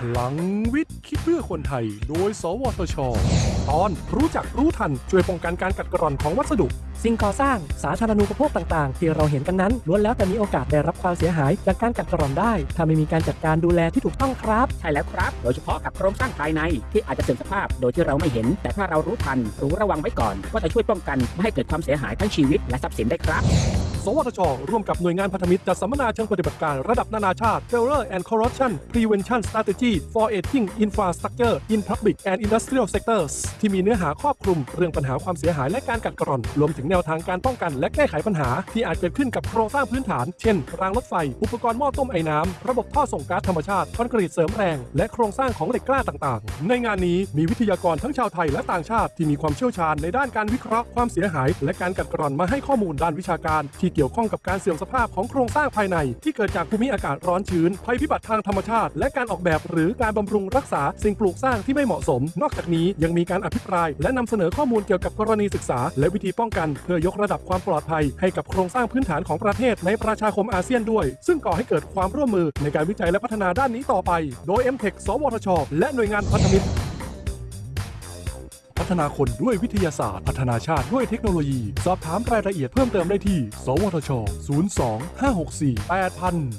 พลังวิทย์คิดเพื่อคนไทย โดย สวทช ตอนรู้จักรู้ทัน ช่วยป้องกันการกัดกร่อนของวัสดุ สิ่งก่อสร้างสาธารณูปโภคต่างๆ ที่เราเห็นกันนั้นล้วนแล้วแต่มีโอกาสได้รับความเสียหายจากการกัดกร่อนได้ ถ้าไม่มีการจัดการดูแลที่ถูกต้องครับ ใช่แล้วครับ โดยเฉพาะกับโครงสร้างภายในที่อาจจะเสื่อมสภาพโดยที่เราไม่เห็น แต่ถ้าเรารู้ทันรู้ระวังไว้ก่อน ก็จะช่วยป้องกันไม่ให้เกิดความเสียหายทั้งชีวิตและทรัพย์สินได้ครับ สวทช ร่วมกับหน่วยงานพันธมิตรจัดสัมมนาเชิงปฏิบัติการระดับนานาชาติ Failure and Corruption Prevention Strategy for Aging Infrastructure in Public and Industrial Sectors ที่มีเนื้อหาครอบคลุมเรื่องปัญหาความเสียหายและการกัดกร่อน รวมถึงแนวทางการป้องกันและแก้ไขปัญหา ที่อาจเกิดขึ้นกับโครงสร้างพื้นฐาน เช่น รางรถไฟ อุปกรณ์หม้อต้มไอ้น้ำ ระบบท่อส่งก๊าซธรรมชาติ คอนกรีตเสริมแรง และโครงสร้างของเหล็กกล้าต่างๆ ในงานนี้มีวิทยากรทั้งชาวไทยและต่างชาติที่มีความเชี่ยวชาญในด้านการวิเคราะห์ความเสียหาย และการกัดกร่อนมาให้ข้อมูลด้านวิชาการที่เกี่ยวข้องกับการเสื่อมสภาพของโครงสร้างภายใน ที่เกิดจากภูมิอากาศร้อนชื้นภัยพิบัติทางธรรมชาติ และการออกแบบหรือการบำรุงรักษาสิ่งปลูกสร้างที่ไม่เหมาะสม นอกจากนี้ยังมีการอภิปราย และนำเสนอข้อมูลเกี่ยวกับกรณีศึกษา และวิธีป้องกัน เพื่อยกระดับความปลอดภัย ให้กับโครงสร้างพื้นฐานของประเทศในประชาคมอาเซียนด้วย ซึ่งก่อให้เกิดความร่วมมือในการวิจัยและพัฒนาด้านนี้ต่อไป โดย m t e c h สวทช และหน่วยงานพันธมิตร ฒนาคนด้วยวิทยาศาสตร์ พัฒนาชาติด้วยเทคโนโลยี สอบถามรายละเอียดเพิ่มเติมได้ที่ สวทช 02 564 8000